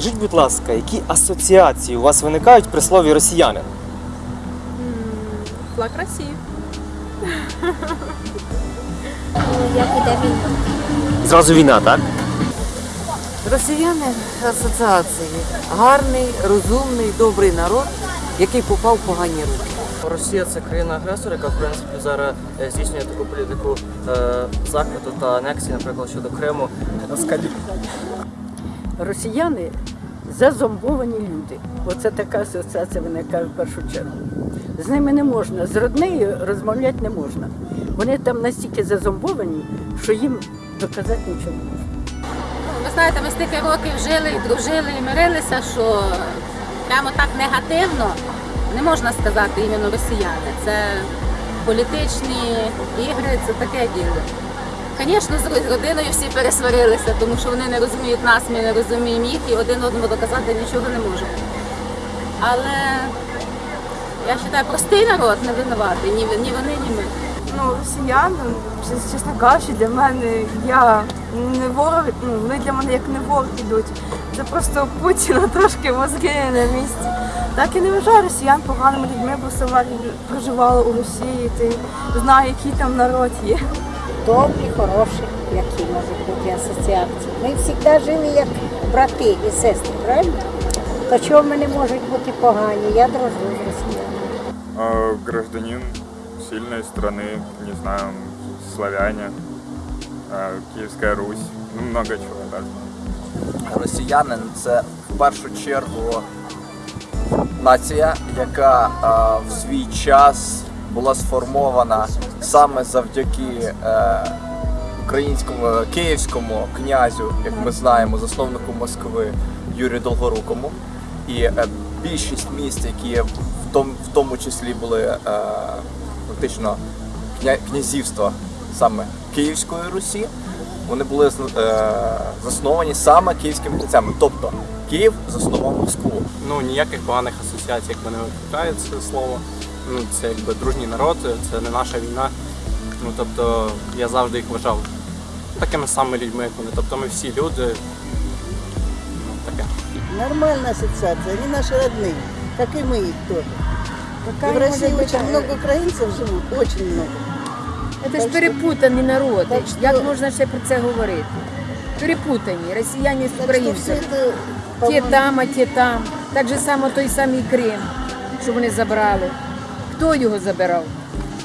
Скажіть, будь ласка, які асоціації у вас виникають при слові росіянин? Флаг Росії. Як іде війна? Зразу війна, так? Росіяни асоціації. Гарний, розумний, добрий народ, який попав в погані руки. Росія це країна-агресор, яка в принципі зараз е, здійснює таку політику е, захвату та анексії, наприклад, щодо Криму. Росіяни зазомбовані люди. Оце така асоціація виникає в першу чергу. З ними не можна, з роднею розмовляти не можна. Вони там настільки зазомбовані, що їм доказати нічого не можна. Ви знаєте, ми стільки років жили і дружили і мирилися, що прямо так негативно не можна сказати іменно росіяни. Це політичні ігри, це таке діло. Звісно, з родиною всі пересварилися, тому що вони не розуміють нас, ми не розуміємо їх і один одному доказати нічого не можемо. Але я вважаю, простий народ не винуватий, ні, вони, ні ми. ну, росіяни, чесно кажучи, для мене я не ворог, ну, вони для мене як не ворог ідуть. Це просто Путіна трошки мозги на місці. Так і не вважаю росіян поганими людьми, бо сама проживала у Росії, ти знаю, який там народ є. Добрі, хороші, які можуть бути асоціації. Ми завжди жили як брати і сестри, правильно? То чого ми не можуть бути погані? Я дружу з росіянами. Гражданин сильной страны, не знаю, славяне, а, Киевская Русь, ну много чего так. росіянин це в першу чергу нація, яка а, в свій час була сформована саме завдяки е, українському київському князю, як ми знаємо, засновнику Москви Юрію Долгорукому. І е, більшість міст, які в тому, числі були е, фактично кня- князівства саме Київської Русі, вони були е, засновані саме київськими князями. Тобто Київ заснував Москву. Ну ніяких поганих асоціацій, якби не виключає це слово Ну це якби дружній народ, це не наша війна. Ну тобто я завжди їх вважав такими самими людьми, як вони. Тобто ми всі люди. Ну, таке. Нормальная ассоциация, они наши родные, как и мы их тоже. И в России очень много украинцев живут, очень много. Це ж перепутані народи. так що- Як можна ще про це говорити? Перепутані росіяни з Так что все українцями. это, Ті по-моему, там, а ті там. Так же само той самий Крим, що вони забрали. Хто його забирав?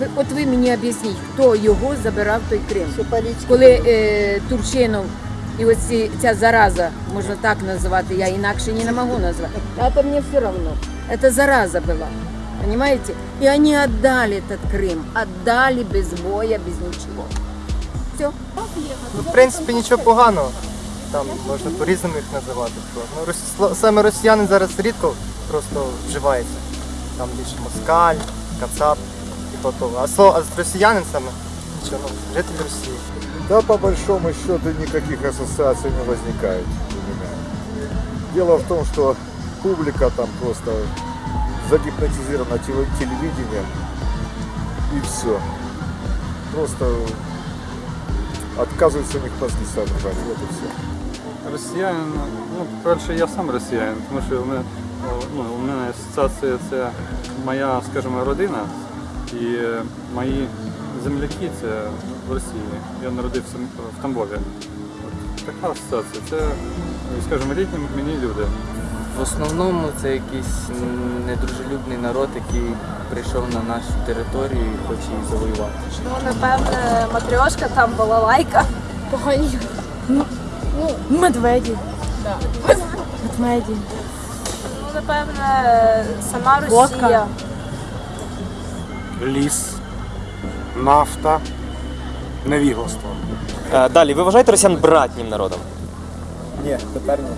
Ви- От ви мені об'ясніть, хто його забирав той Крим? Коли е, Турчинов і ось ці- ця зараза, можна так називати, я інакше не можу назвати, а це мені все одно. Це зараза була. Понимаете? И они отдали этот Крым, отдали без боя, без ничего. Все. Ну, в принципі, нічого поганого. Там можна по-різному їх називати. що. Ну, рос- саме росіянин зараз рідко просто вживається. Там більше москаль, кацап і по того. А слово а росіянин саме нічого, ну, житель Росії. Да, по большому счету никаких ассоциаций не возникает у меня. Дело в том, что публика там просто загипнотизирована теле- телевидением и все. Просто отказываются у них мозги соображать, вот и все. Росіянин, ну, перше, я сам росіянин, тому що у мене, о, ну, у мене асоціація це моя, скажімо, родина і мої земляки це в Росії. Я народився в Тамбові. От така асоціація. Це, ну, скажімо, рідні мені люди. В основному це якийсь недружелюбний народ, який прийшов на нашу територію і хоче її завоювати. Ну, напевне, матрьошка, там балалайка. Погані. Ну, медведі. Медведі. Напевне, сама Росія. ліс, нафта, невігластво. Е, далі, ви вважаєте росіян братнім народом? Ні, тепер ні.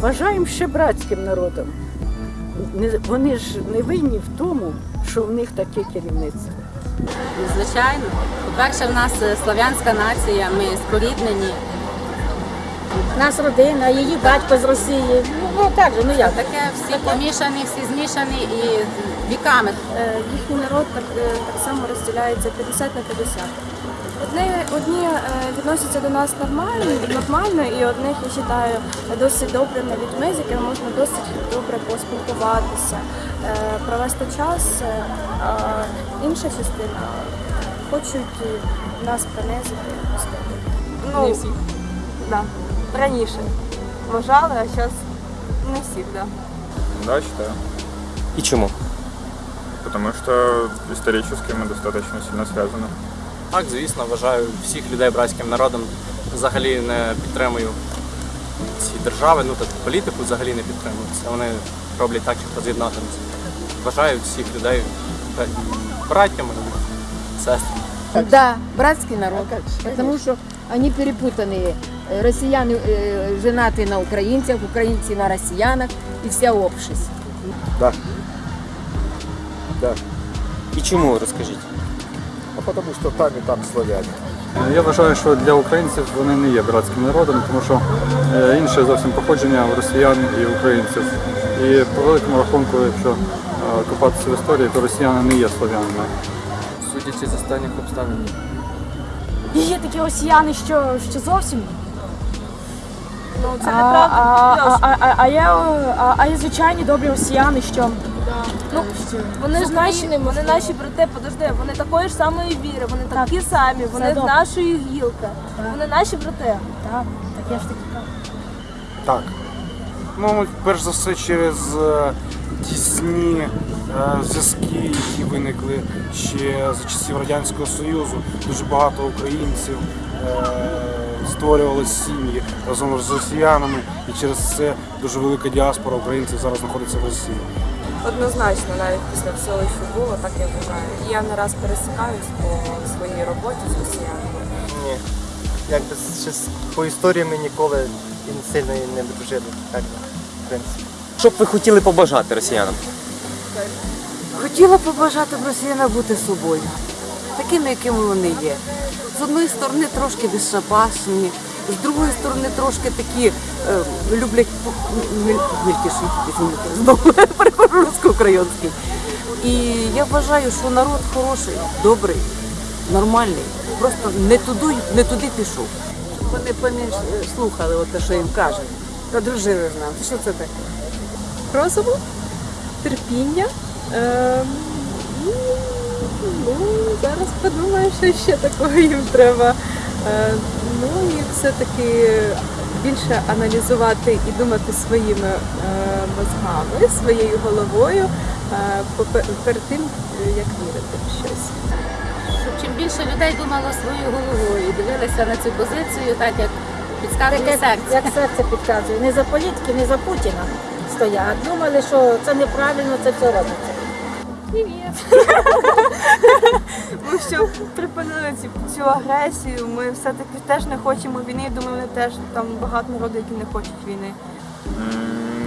Вважаємо ще братським народом. Не- Вони ж не винні в тому, що в них таке керівництво. Звичайно. По-перше, в нас е, слав'янська нація, ми споріднені. Нас родина, її батько з Росії. Ну, ну так же, ну як? Таке всі помішані, всі змішані і віками. Е, Їхній народ так, е, так само розділяється 50 на 50. Одні, одні е, відносяться до нас нормально, нормально, і одних я вважаю досить добрими людьми, з якими можна досить добре поспілкуватися, е, провести час. е, А інша частина хочуть нас принизити. Ну, да раніше вважали, а зараз не всі, да. Да, считаю. И чему? Потому что исторически мы достаточно сильно связаны. Так, звісно, вважаю всіх людей братським народом. Взагалі не підтримую ці держави, ну так політику взагалі не підтримую. Це вони роблять так, щоб роз'єднати нас. Вважаю всіх людей бра- братями і сестрами. Да, братский народ. Потому что они перепутанные. Э, Россияне э, женаты на украинцах, украинцы на россиянах и вся общество. Да. Да. И чему, расскажите? А потому что там и там славяне. Я вважаю, що для українців вони не є братським народом, тому що е, інше зовсім походження у росіян і українців. І по великому рахунку, якщо е, копатися в історії, то росіяни не є слов'янами. Судячи з останніх обставин. Є такі росіяни, що, що зовсім. Ну, це А, неправда. а, а, а, а, є, а, а є звичайні добрі росіяни, що Ну, вони ж наші, вони наші брати, подожди, вони такої ж самої віри, вони такі самі, вони з добре. нашої гілки. Вони наші брати. так, так я ж таки кажу. Так. Ну, перш за все, через е, тісні е, зв'язки, які виникли ще за часів Радянського Союзу. Дуже багато українців е, створювали сім'ї разом з росіянами, і через це дуже велика діаспора українців зараз знаходиться в Росії. Однозначно, навіть після всього, що було, так я вважаю. Я не раз пересікаюсь по своїй роботі з росіянами. Ні. Якби по історії ми ніколи і не сильно не дружили. Так, в принципі. Що б ви хотіли побажати росіянам? Хотіла побажати б росіянам бути собою, такими, якими вони є. З одної сторони трошки безшабашні, з другої сторони трошки такі е, люблять мількіші, знову перехожу русько-український. І я вважаю, що народ хороший, добрий, нормальний. Просто не туди, не туди пішов. Вони поменше слухали от те, що їм кажуть. Подружили з нами. Що це таке? Розуму, терпіння. Е, ну, зараз подумаю, що ще такого їм треба. Е, ну і все-таки більше аналізувати і думати своїми е, мозгами, своєю головою е, перед тим, як вірити в щось. Щоб чим більше людей думало своєю головою і дивилися на цю позицію, так як підказує серце. як серце підказує. Не за політики, не за Путіна стоять. Думали, що це неправильно, це все робиться. Ми що припинили цю, цю агресію. Ми все-таки теж не хочемо війни. Думаю, вони теж там багато народу, які не хочуть війни.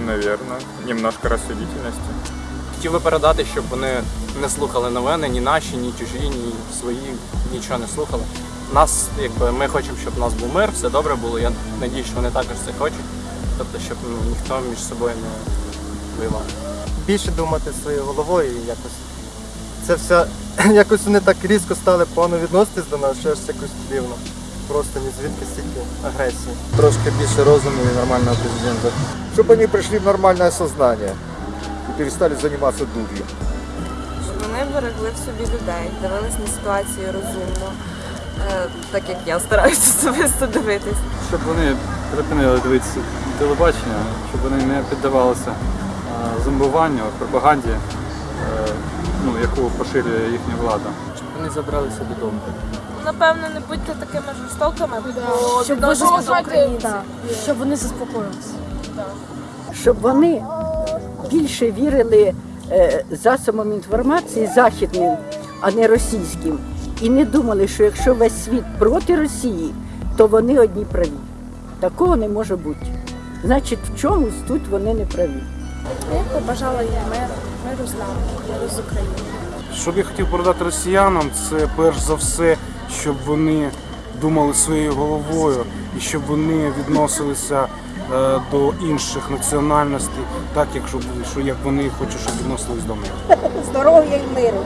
Наверное. Немножко рассудительности. Хотів би передати, щоб вони не слухали новини, ні наші, ні чужі, ні свої, нічого не слухали. Нас, якби ми хочемо, щоб у нас був мир, все добре було. Я надію, що вони також це хочуть. Тобто, щоб ну, ніхто між собою не воював. Більше думати своєю головою і якось. Це все якось вони так різко стали погано відноситись до нас, що аж якось дивно. Просто ні звідки стільки агресії. Трошки більше розуму і нормального президента. Щоб вони прийшли в нормальне сознание і перестали займатися дур'ю. Щоб вони берегли в собі людей, дивились на ситуацію розумно, е, так як я стараюся особисто дивитись. Щоб вони припинили дивитися телебачення, щоб вони не піддавалися зомбуванню, пропаганді, е, ну, яку поширює їхня влада. Щоб вони забралися додому. Напевно, не будьте такими жорстокими, бо Щоб до українців. Так, щоб вони заспокоїлися. Щоб вони більше вірили е, засобам інформації західним, а не російським. І не думали, що якщо весь світ проти Росії, то вони одні праві. Такого не може бути. Значить, в чомусь тут вони не праві. Я побажала їм миру, миру з нами, миру з Україною. Що б я хотів передати росіянам, це перш за все, щоб вони думали своєю головою і щоб вони відносилися е, до інших національностей, так як щоб що як вони хочуть, щоб відносились до них. здоров'я і миру.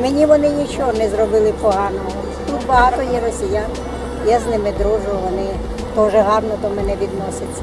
Мені вони нічого не зробили поганого. Тут багато є росіян. Я з ними дружу, вони теж гарно до мене відносяться.